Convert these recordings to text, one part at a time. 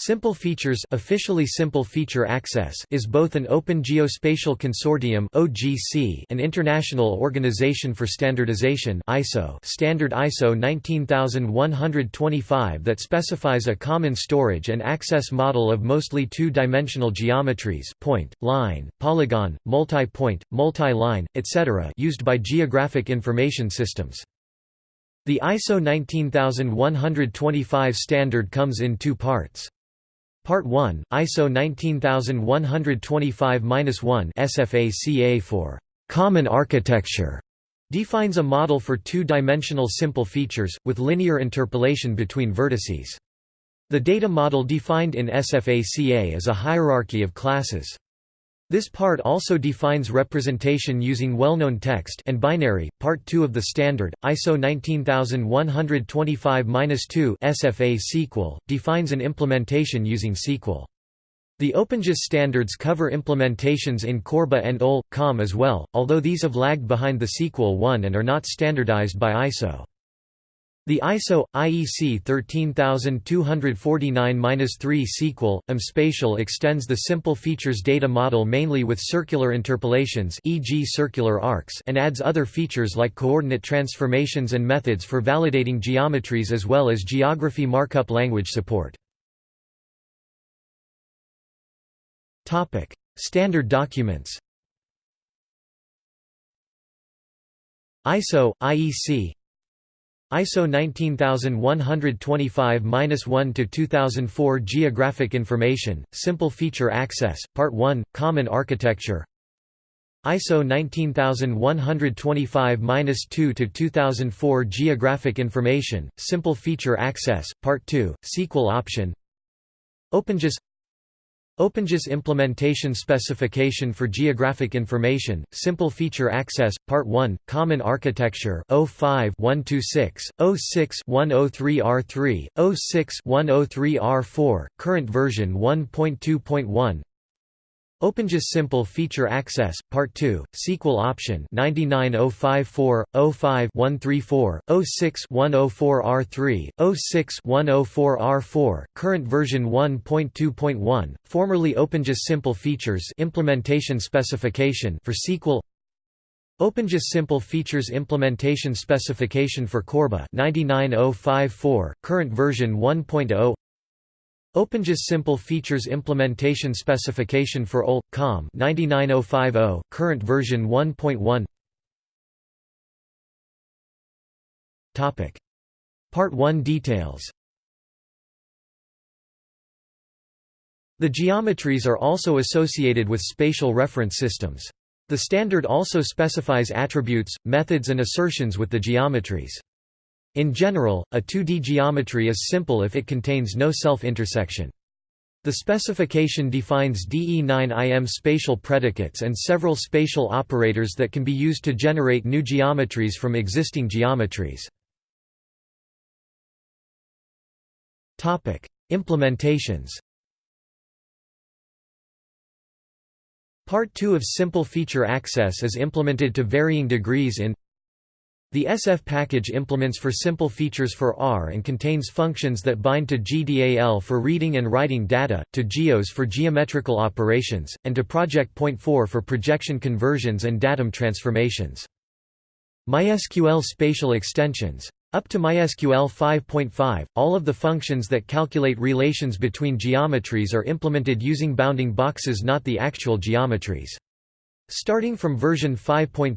Simple Features officially Simple Feature Access is both an Open Geospatial Consortium (OGC), an international organization for standardization (ISO) standard ISO 19125 that specifies a common storage and access model of mostly two-dimensional geometries point, line, polygon, multi-point, multi-line, etc. used by geographic information systems. The ISO 19125 standard comes in two parts. Part 1, ISO 19125-1 SFA-CA for «common architecture» defines a model for two-dimensional simple features, with linear interpolation between vertices. The data model defined in SFA-CA is a hierarchy of classes. This part also defines representation using well-known text and binary. Part 2 of the standard, ISO 19125-2 SFA SQL, defines an implementation using SQL. The OpenGIS standards cover implementations in Corba and OL, COM as well, although these have lagged behind the SQL 1 and are not standardized by ISO. The ISO IEC 13249-3 SQL um spatial extends the simple features data model mainly with circular interpolations e.g. circular arcs and adds other features like coordinate transformations and methods for validating geometries as well as geography markup language support. Topic: Standard documents. ISO IEC ISO 19125-1 to 2004 Geographic Information, Simple Feature Access, Part 1, Common Architecture. ISO 19125-2 to 2004 Geographic Information, Simple Feature Access, Part 2, SQL Option. OpenGIS OpenGIS Implementation Specification for Geographic Information, Simple Feature Access, Part 1, Common Architecture 05-126, 06-103R3, 06-103R4, current version 1.2.1 OpenGIS Simple Feature Access, Part 2, SQL Option 99054, 05-134, 06-104R3, 06-104R4, current version 1.2.1, formerly OpenGIS Simple Features Implementation Specification for SQL OpenGIS Simple Features Implementation Specification for Corba 99054, current version 1.0 OpenGIS Simple Features Implementation Specification for OL, COM 99050, current version 1.1 Topic. Part 1 details The geometries are also associated with spatial reference systems. The standard also specifies attributes, methods and assertions with the geometries. In general, a 2D geometry is simple if it contains no self-intersection. The specification defines DE9IM spatial predicates and several spatial operators that can be used to generate new geometries from existing geometries. Implementations Part 2 of Simple Feature Access is implemented to varying degrees in the SF package implements for simple features for R and contains functions that bind to GDAL for reading and writing data, to GEOS for geometrical operations, and to Project Point 4 for projection conversions and datum transformations. MySQL spatial extensions. Up to MySQL 5.5, all of the functions that calculate relations between geometries are implemented using bounding boxes not the actual geometries. Starting from version 5.6,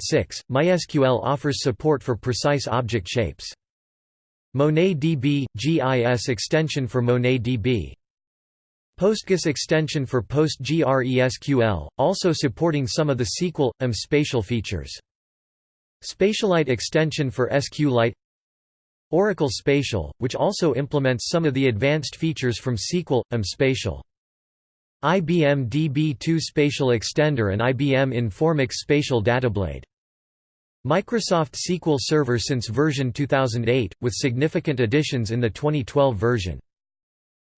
MySQL offers support for precise object shapes. MonetDB – GIS extension for MonetDB. PostGIS extension for PostgreSQL, also supporting some of the SQL, UM spatial features. Spatialite extension for SQLite Oracle Spatial, which also implements some of the advanced features from SQL, UM spatial. IBM DB2 Spatial Extender and IBM Informix Spatial Datablade. Microsoft SQL Server since version 2008, with significant additions in the 2012 version.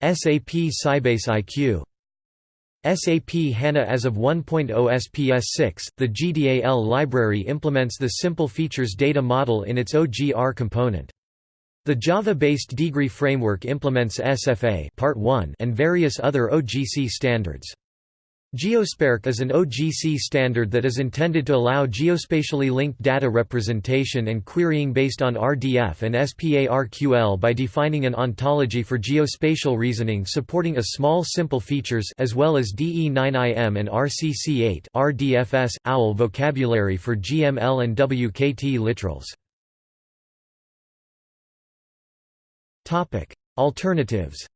SAP Sybase IQ. SAP HANA as of 1.0 SPS 6, the GDAL library implements the Simple Features data model in its OGR component. The Java-based deegree framework implements SFA Part 1 and various other OGC standards. GeoSPARQL is an OGC standard that is intended to allow geospatially linked data representation and querying based on RDF and SPARQL by defining an ontology for geospatial reasoning supporting a small simple features as well as DE9IM and RCC8 RDFS OWL vocabulary for GML and WKT literals. Topic: Alternatives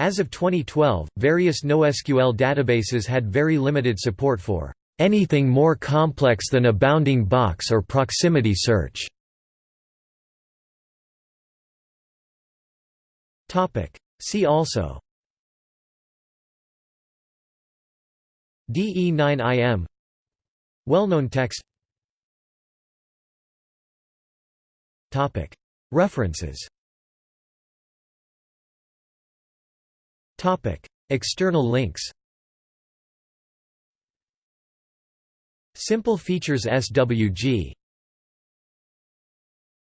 As of 2012, various NoSQL databases had very limited support for anything more complex than a bounding box or proximity search. Topic: See also DE9IM Well-known text References. External links. Simple Features SWG